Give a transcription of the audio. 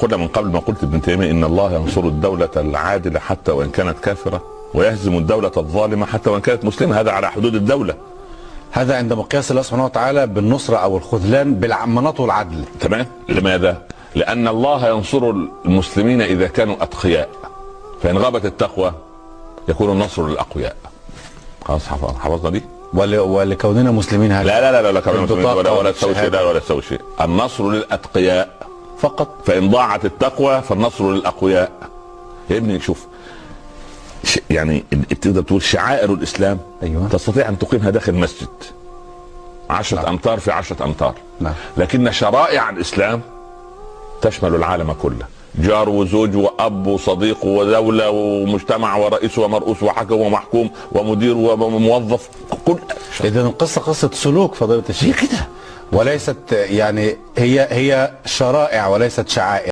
قلنا من قبل ما قلت ابن تيمية إن الله ينصر الدولة العادلة حتى وإن كانت كافرة ويهزم الدولة الظالمة حتى وإن كانت مسلمة. هذا على حدود الدولة. هذا عند مقياس الله سبحانه وتعالى بالنصرة أو الخذلان بالمناط والعدل. تمام؟ لماذا؟ لأن الله ينصر المسلمين إذا كانوا أتقياء. فإن غابت التقوى يكون النصر للأقوياء. خلاص حفظ- حفظنا دي؟ ول... ولكوننا مسلمين هكذا لا لا لا لا, لا البطاقة ولا ولا تسوي شيء. لا ولا تسوي شيء. النصر للأتقياء. فقط. فإن ضاعت التقوى فالنصر للأقوياء. يا ابني شوف يعني تقدر تقول شعائر الإسلام أيوة. تستطيع أن تقيمها داخل مسجد. عشرة نعم. أمتار في عشرة أمتار. نعم. لكن شرائع الإسلام تشمل العالم كله. جار وزوج وأب وصديق ودولة ومجتمع ورئيس ومرؤوس وحكم ومحكوم ومدير وموظف كل إذا القصة قصة سلوك فضيلة الشيخ. كده. وليست يعني هي هي شرائع وليست شعائر.